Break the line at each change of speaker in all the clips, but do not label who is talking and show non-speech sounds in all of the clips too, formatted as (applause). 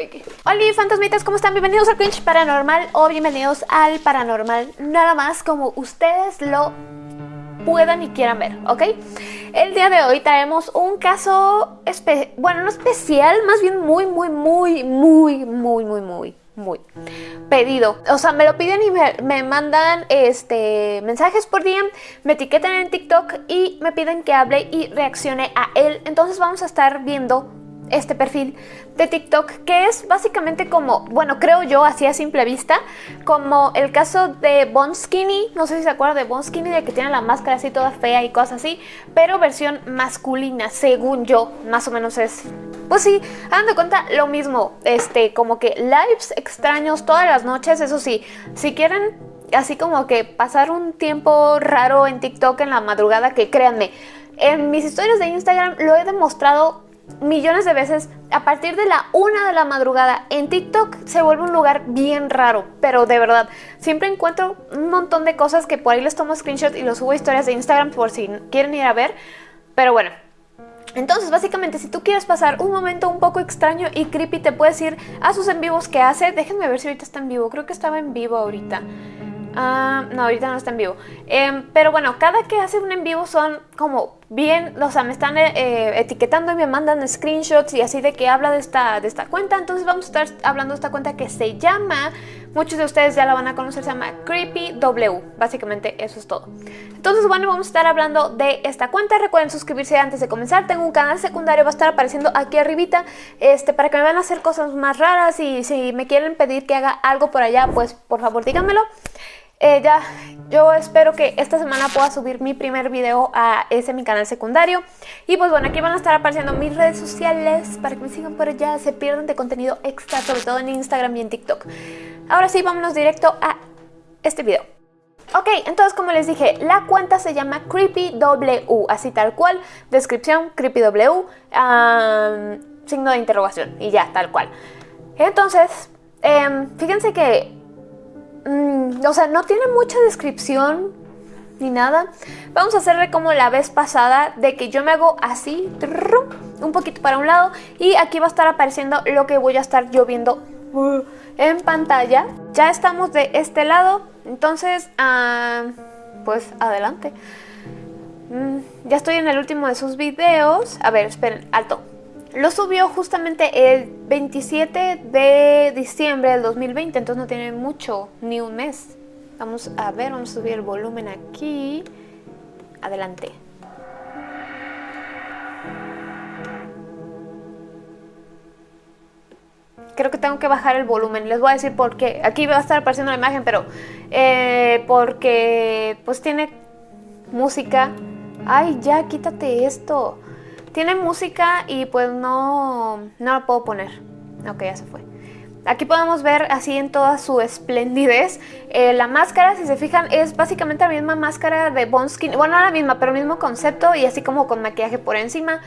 Pegué. Hola fantasmitas, ¿cómo están? Bienvenidos al Cringe Paranormal o bienvenidos al Paranormal, nada más como ustedes lo puedan y quieran ver, ¿ok? El día de hoy traemos un caso, bueno, no especial, más bien muy, muy, muy, muy, muy, muy, muy, muy pedido. O sea, me lo piden y me, mandan este, mensajes por DM, me etiquetan en TikTok y me piden que hable y reaccione a él. Entonces vamos a estar viendo este perfil de TikTok que es básicamente como, bueno, creo yo así a simple vista, como el caso de Bon Skinny, no sé si se acuerdan de Bon Skinny, de que tiene la máscara así toda fea y cosas así, pero versión masculina, según yo, más o menos es pues sí, de cuenta lo mismo, este, como que lives extraños todas las noches, eso sí, si quieren así como que pasar un tiempo raro en TikTok en la madrugada, que créanme, en mis historias de Instagram lo he demostrado millones de veces, a partir de la una de la madrugada en TikTok se vuelve un lugar bien raro, pero de verdad, siempre encuentro un montón de cosas que por ahí les tomo screenshot y los subo a historias de Instagram por si quieren ir a ver, pero bueno. Entonces, básicamente, si tú quieres pasar un momento un poco extraño y creepy, te puedes ir a sus en vivos que hace. Déjenme ver si ahorita está en vivo. Creo que estaba en vivo ahorita. Ah, no, ahorita no está en vivo. Em, pero bueno, cada que hace un en vivo son como bien, o sea, me están eh, eh, etiquetando y me mandan screenshots y así de que habla de esta, de esta cuenta. Entonces vamos a estar hablando de esta cuenta que se llama, muchos de ustedes ya la van a conocer, se llama CreepyW. Básicamente eso es todo. Entonces bueno, vamos a estar hablando de esta cuenta. Recuerden suscribirse antes de comenzar. Tengo un canal secundario, va a estar apareciendo aquí arribita, este, para que me vayan a hacer cosas más raras y si me quieren pedir que haga algo por allá, pues por favor díganmelo. Eh, ya, yo espero que esta semana pueda subir mi primer video a ese mi canal secundario. Y pues bueno, aquí van a estar apareciendo mis redes sociales para que me sigan por allá, se pierdan de contenido extra, sobre todo en Instagram y en TikTok. Ahora sí, vámonos directo a este video. Ok, entonces como les dije, la cuenta se llama CreepyW, así tal cual, descripción CreepyW, signo de interrogación y ya, tal cual. Entonces, em, fíjense que Mm, o sea, no tiene mucha descripción ni nada. Vamos a hacerle como la vez pasada de que yo me hago así, un poquito para un lado y aquí va a estar apareciendo lo que voy a estar yo viendo uh, en pantalla. Ya estamos de este lado, entonces, ah, pues adelante. Mm, ya estoy en el último de sus videos. A ver, esperen, alto. Lo subió justamente el 27 de diciembre del 2020, entonces no tiene mucho, ni un mes. Vamos a ver, vamos a subir el volumen aquí. Adelante. Creo que tengo que bajar el volumen, les voy a decir por qué. Aquí va a estar apareciendo la imagen, pero eh, porque pues tiene música. Ay, ya, quítate esto. Tiene música y pues no, no lo puedo poner. Ok, ya se fue. Aquí podemos ver así en toda su esplendidez. Eh, la máscara, si se fijan, es básicamente la misma máscara de Bonskin. Bueno, no la misma, pero el mismo concepto y así como con maquillaje por encima.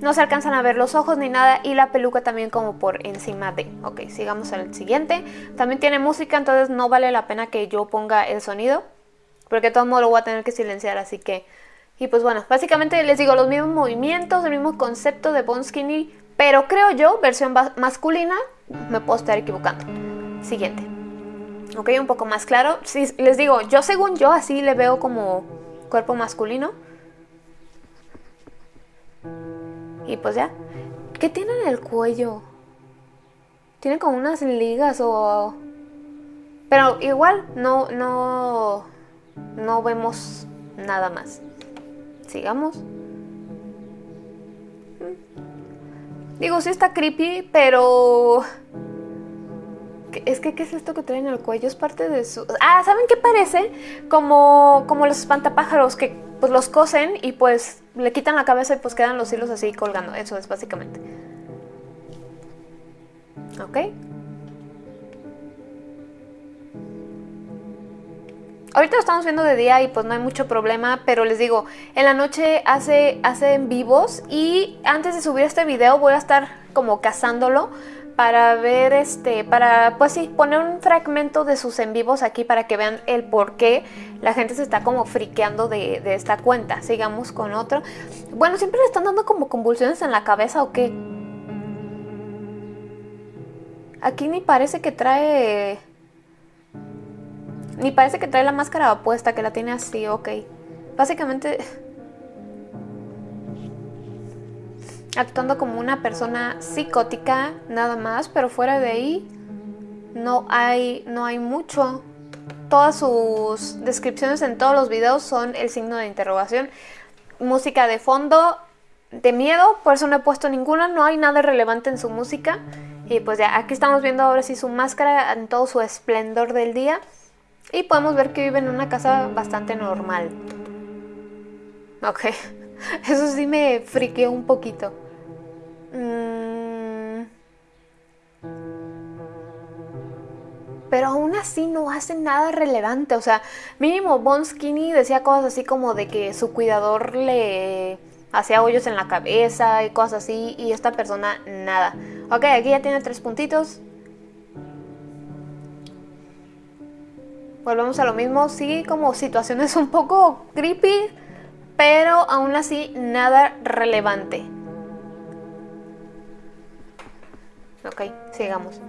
No se alcanzan a ver los ojos ni nada y la peluca también como por encima de. Ok, sigamos al siguiente. También tiene música, entonces no vale la pena que yo ponga el sonido. Porque de todo modo lo voy a tener que silenciar, así que y pues bueno, básicamente les digo los mismos movimientos, el mismo concepto de Bone Skinny, pero creo yo, versión masculina, me puedo estar equivocando. Siguiente. Ok, un poco más claro. Les digo, yo según yo así le veo como cuerpo masculino. Y pues ya. ¿Qué tiene en el cuello? Tiene como unas ligas o... Pero igual no, no, no vemos nada más. Sigamos. Digo, sí está creepy, pero... Es que, ¿qué es esto que trae en el cuello? Es parte de su... Ah, ¿saben qué parece? Como, como los espantapájaros que pues los cosen y pues le quitan la cabeza y pues quedan los hilos así colgando. Eso es básicamente. ¿Ok? Ahorita lo estamos viendo de día y pues no hay mucho problema, pero les digo, en la noche hace, hace en vivos y antes de subir este video voy a estar como cazándolo para ver este, para pues sí, poner un fragmento de sus en vivos aquí para que vean el por qué la gente se está como friqueando de, de esta cuenta. Sigamos con otro. Bueno, siempre le están dando como convulsiones en la cabeza o qué. Aquí ni parece que trae... Ni parece que trae la máscara puesta, que la tiene así, ok. Básicamente... Actuando como una persona psicótica, nada más, pero fuera de ahí no hay, no hay mucho. Todas sus descripciones en todos los videos son el signo de interrogación. Música de fondo, de miedo, por eso no he puesto ninguna, no hay nada relevante en su música. Y pues ya, aquí estamos viendo ahora sí su máscara en todo su esplendor del día. Y podemos ver que vive en una casa bastante normal. Ok, (laughs) eso sí me friqueó un poquito. Mm. Pero aún así no hace nada relevante. O sea, mínimo Bon Skinny decía cosas así como de que su cuidador le hacía hoyos en la cabeza y cosas así. Y esta persona nada. Ok, aquí ya tiene tres puntitos. Volvemos a lo mismo, sí, como situaciones (laughs) un poco creepy, pero aún así nada relevante. Ok, sigamos.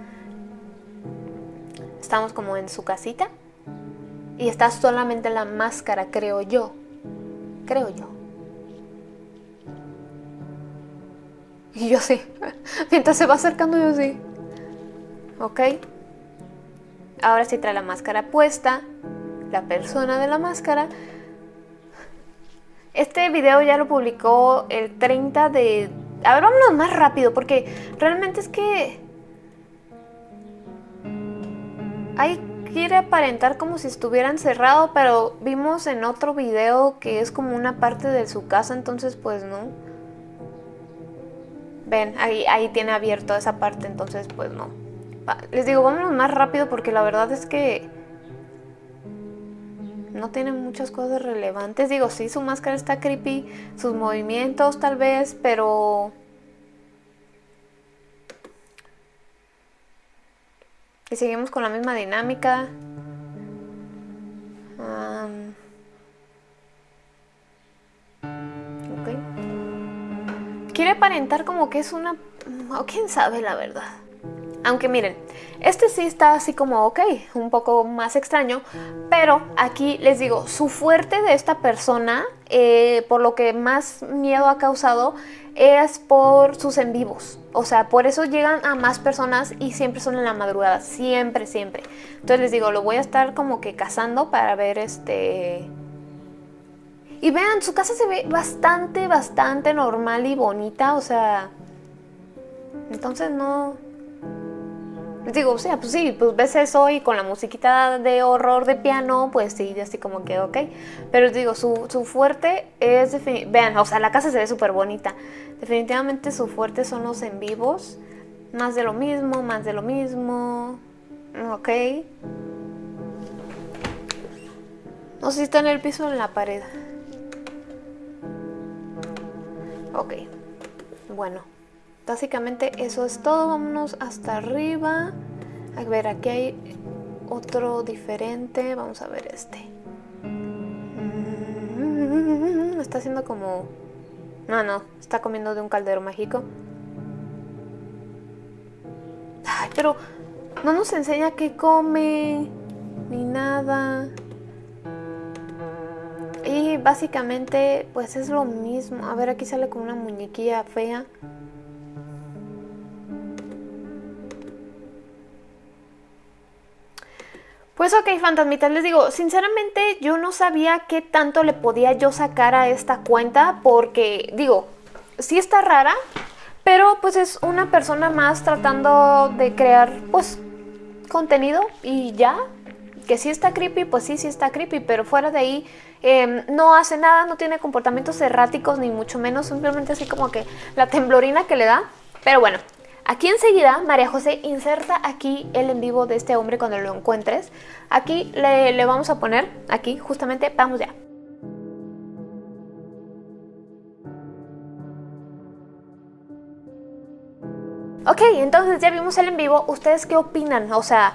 Estamos como en su casita y está solamente la máscara, creo yo. Creo yo. Y (laughs) yo sí. (laughs) Mientras se va acercando yo sí. Ok. Ahora sí trae la máscara puesta. La persona de la máscara. Este video ya lo publicó el 30 de... A ver, vámonos más rápido porque realmente es que... Ahí quiere aparentar como si estuviera encerrado, pero vimos en otro video que es como una parte de su casa, entonces pues no. Ven, ahí, ahí tiene abierto esa parte, entonces pues no. Les digo, vámonos más rápido porque la verdad es que no tiene muchas cosas relevantes. Digo, sí, su máscara está creepy, sus movimientos tal vez, pero... Y seguimos con la misma dinámica. quiere aparentar como que es una... o quién sabe la verdad. Aunque miren, este sí está así como ok, un poco más extraño, pero aquí les digo, su fuerte de esta persona, eh, por lo que más miedo ha causado, es por sus en vivos. O sea, por eso llegan a más personas y siempre son en la madrugada, siempre, siempre. Entonces les digo, lo voy a estar como que cazando para ver este y vean, su casa se ve bastante, bastante normal y bonita, o sea... Entonces no... Les digo, o sea, pues sí, pues ves eso y con la musiquita de horror de piano, pues sí, así como que ok. Pero les digo, su, su fuerte es... Vean, o sea, la casa se ve súper bonita. Definitivamente su fuerte son los en vivos. Más de lo mismo, más de lo mismo. Ok. No sé si está en el piso o en la pared. Ok, bueno, básicamente eso es todo. Vámonos hasta arriba. A ver, aquí hay otro diferente. Vamos a ver este. Mm, está haciendo como... No, no, está comiendo de un caldero mágico. Ay, pero no nos enseña qué come, ni nada. Y básicamente pues es lo mismo. A ver, aquí sale con una muñequilla fea. Pues ok, fantasmitas, les digo, sinceramente yo no sabía qué tanto le podía yo sacar a esta cuenta porque, digo, sí está rara, pero pues es una persona más tratando de crear, pues, contenido y ya, que sí está creepy, pues sí, sí está creepy, pero fuera de ahí em, no hace nada, no tiene comportamientos erráticos ni mucho menos, simplemente así como que la temblorina que le da. Pero bueno, aquí enseguida María José inserta aquí el en vivo de este hombre cuando lo encuentres. Aquí le, vamos a poner, aquí justamente, vamos ya. Ok, entonces ya vimos el en vivo. ¿Ustedes qué opinan? O sea,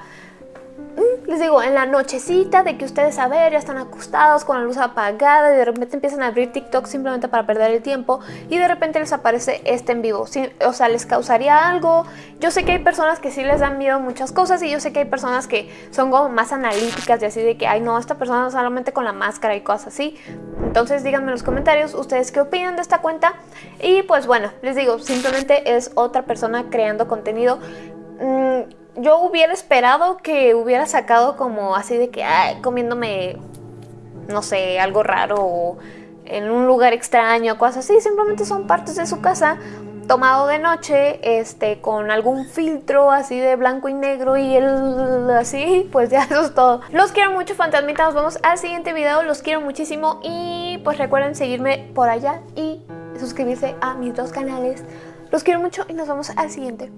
les digo, en la nochecita de que ustedes a ver, ya están acostados con la luz apagada y de repente empiezan a abrir TikTok simplemente para perder el tiempo y de repente les aparece este en vivo. o sea, les causaría algo. Yo sé que hay personas que sí les dan miedo muchas cosas y yo sé que hay personas que son como más analíticas y así de que, ay no, esta persona solamente con la máscara y cosas así. Entonces díganme en los comentarios ustedes qué opinan de esta cuenta y pues bueno, les digo, simplemente es otra persona creando contenido. Mm, yo hubiera esperado que hubiera sacado como así de que, comiéndome, no sé, algo raro o en un lugar extraño, cosas así. Simplemente son partes de su casa tomado de noche, este, con algún filtro así de blanco y negro y el así, pues ya (laughs) eso es todo. Los quiero mucho, fantasmitas, nos vemos al siguiente video, los quiero muchísimo y pues recuerden seguirme por allá y suscribirse a mis dos canales. Los quiero mucho y nos vemos al siguiente.